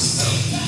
myself.